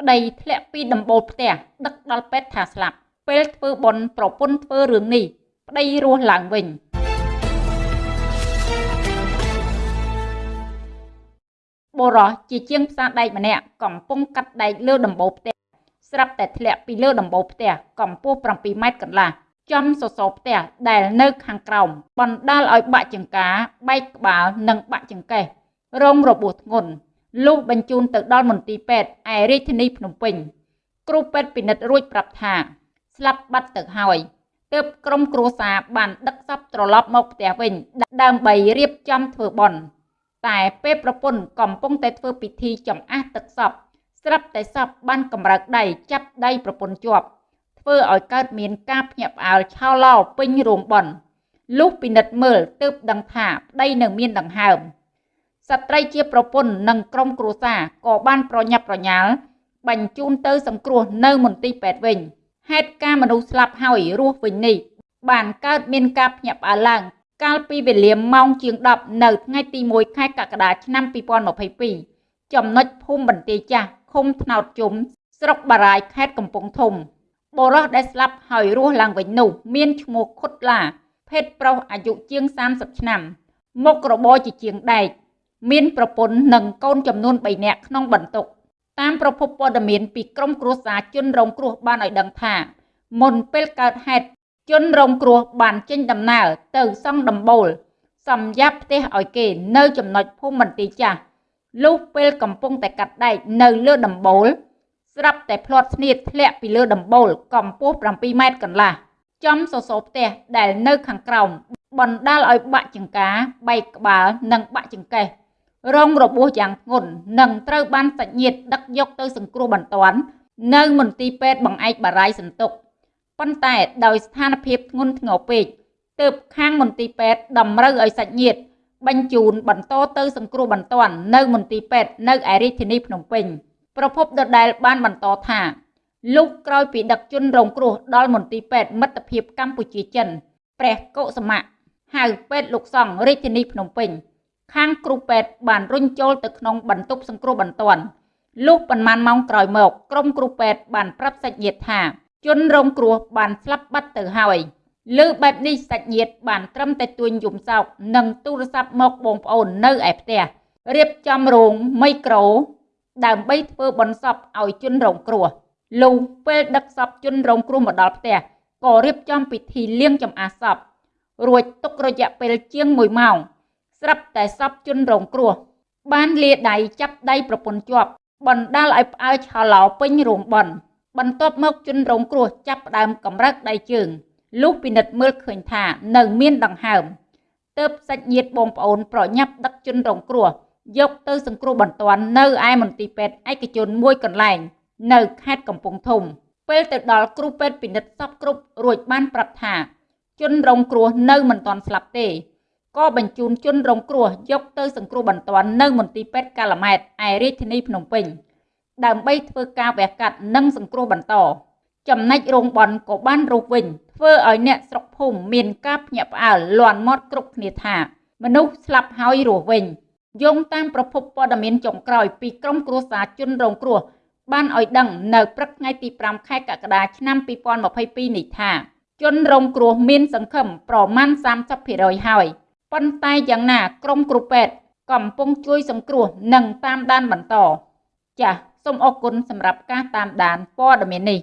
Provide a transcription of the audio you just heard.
ប្តីធ្លាក់ពីដំបូលផ្ទះដឹកដល់ពេទ្យថាស្លាប់ពេលធ្វើបុណ្យប្រពន្ធធ្វើរឿងនេះប្តីរស់ឡើងវិញបុរសជាជាងផ្សារដែកម្នាក់កំពុងកាត់ដែកលើដំបូលផ្ទះស្រាប់តែធ្លាក់ពីលើដំបូលផ្ទះកម្ពស់7ម៉ែត្រកន្លះចំសសរផ្ទះដែលនៅខាងក្រោមបណ្ដាលឲ្យបាក់ចង្ការបែកក្បាលនិងបាក់ចង្កេះរងរបួសធ្ងន់ លុះបញ្ជូនទៅដល់មន្ទីរពេទ្យឯរាជធានីភ្នំពេញ គ្រូពេទ្យពិនិត្យរួចប្រាប់ថា ស្លាប់បាត់ទៅហើយទើបក្រុមគ្រួសារបានដឹកសពត្រឡប់មកផ្ទះវិញ ដើម្បីរៀបចំធ្វើបុណ្យតែពេលប្រពន្ធកំពុងតែធ្វើពិធីចំអះទឹកសពស្រាប់តែសពបានកម្រើកដៃចាប់ដៃប្រពន្ធជាប់ធ្វើឲ្យកើតមានការភ្ញាក់ផ្អើលឆោឡោពេញរោងបន់លុះពិនិត្យមើលទើបដឹងថាប្តីនៅមានដង្ហើម ស្ត្រីជាប្រពន្ធនិងក្រុមគ្រួសារក៏បានប្រញាប់ប្រញាល់បញ្ជូនទៅសង្គ្រោះនៅមន្ទីរពេទ្យវិញហេតុការមនុស្សស្លាប់ហើយរស់វិញនេះបានកើតមានការភ្ញាក់ផ្អើលឡើង កាលពីវេលាម៉ោងជាង10នៅថ្ងៃទី1ខែកក្កដាឆ្នាំ2022ចំណុចភូមិបន្ទាយចាស់ឃុំថ្នោតជុំស្រុកបារាយខេត្តកំពង់ធំបរោះដែលស្លាប់ហើយរស់ឡើងវិញនោះមានឈ្មោះខុតឡាភេទប្រុសអាយុជាង30ឆ្នាំមុខរបរជាជាងដែក មានប្រពន្ធនិងកូនចំនួន3នាក់ក្នុងបន្ទុកតាមប្រភពព័ត៌មានពីក្រមគ្រួសារជនរងគ្រោះបានឲ្យដឹងថាមុនពេលកើតហេតុជនរងគ្រោះបានចេញដំណើរទៅសង់ដំបូលសម្រាប់ផ្ទះឲ្យគេនៅចំណុចភូមិបន្ទាយចាស់លុះពេលកំពុងតែកាត់ដែកនៅលើដំបូលស្រាប់តែផ្លាត់ស្នៀតធ្លាក់ពីលើដំបូលកម្ពស់7ម៉ែត្រកន្លះចំសសរផ្ទះដែលនៅខាងក្រោមបណ្ដាលឲ្យបាក់ចង្ការបែកក្បាលនិងបាក់ចង្កេះ រងរបួសយ៉ាងធ្ងន់និងត្រូវបានសាច់ញាតិដឹកយកទៅសង្គ្រោះបន្ទាន់នៅមន្ទីរពេទ្យបង្អែកបារាយសន្ទុកប៉ុន្តែដោយស្ថានភាពធ្ងន់ធ្ងរពេកទើបខាងមន្ទីរពេទ្យតម្រូវឲ្យសាច់ញាតិបញ្ជូនបន្តទៅសង្គ្រោះបន្ទាន់នៅមន្ទីរពេទ្យនៅឯរាជធានីភ្នំពេញប្រពន្ធដដែលបានបន្តថាលុះក្រោយពីដឹកជនរងគ្រោះដល់មន្ទីរពេទ្យមិត្តភាពកម្ពុជាចិនព្រះកុសមៈហៅពេទ្យលោកសង្ឃរាជធានីភ្នំពេញ ខាងគ្រូពេទ្យបានរុញចូលទៅក្នុងបន្ទប់សង្គ្រោះបន្ទាន់លុះប៉ុន្មានម៉ោងក្រោយមក ក្រុមគ្រូពេទ្យបានប្រាប់សាច់ញាតិថាជនរងគ្រោះបានស្លាប់បាត់ទៅហើយលើបែបនេះសាច់ញាតិបានត្រឹមតែទួញយំសោកនិងទូរស័ព្ទមកបងប្អូននៅឯផ្ទះរៀបចំរោងមីក្រូដើម្បីធ្វើបន់សពឲ្យជនរងគ្រោះលុះពេលដឹកសពជនរងគ្រោះមកដល់ផ្ទះក៏រៀបចំពិធីលាងចម្អះសពរួចទុករយៈពេលជាង1ម៉ោង ស្រាប់តែសពជនរងគ្រោះ បានលាដៃចាប់ដៃប្រពន្ធជាប់បណ្ដាលឲ្យផ្អើលឆោឡោពេញរោងបន់បន្ទាប់មកជនរងគ្រោះចាប់ផ្ដើមកម្រើកដៃជើងលុះពិនិត្យមើលឃើញថានៅមានដង្ហើមទើបសាច់ញាតិបងប្អូនប្រញាប់ដឹកជនរងគ្រោះយកទៅសង្គ្រោះបន្ទាន់នៅឯមន្ទីរពេទ្យឯកជនមួយកន្លែង នៅខេត្តកំពង់ធំ ពេលទៅដល់គ្រូពេទ្យពិនិត្យសពគ្រប់រួចបានប្រាប់ថាជនរងគ្រោះនៅមិនទាន់ស្លាប់ទេ ក៏បញ្ជូនជនរងគ្រោះយកទៅសង្គ្រោះបន្ទាន់នៅមន្ទីរពេទ្យកាឡាម៉ែតឯរាជធានីភ្នំពេញដើម្បីធ្វើការវះកាត់និងសង្គ្រោះបន្ត ចំណែករោងបនក៏បានរុះវិញធ្វើឲ្យអ្នកស្រុកភូមិមានការភ្ញាក់ផ្អើលលន់មាត់គ្រប់គ្នាថា មនុស្សស្លាប់ហើយរស់វិញយោងតាមប្រភពព័ត៌មានចុងក្រោយពីក្រមគ្រួសារជនរងគ្រោះបានឲ្យដឹងនៅព្រឹកថ្ងៃទី5ខែកក្កដាឆ្នាំ2022នេះថា ជនរងគ្រោះមានសង្ឃឹមប្រមាណ30%ហើយ ប៉ុន្តែយ៉ាងណាក្រមគ្រូពេទ្យកំពុងជួយសង្គ្រោះនិងតាមដានបន្ត ចាសសូមអរគុណសម្រាប់ការតាមដានព័ត៌មាននេះ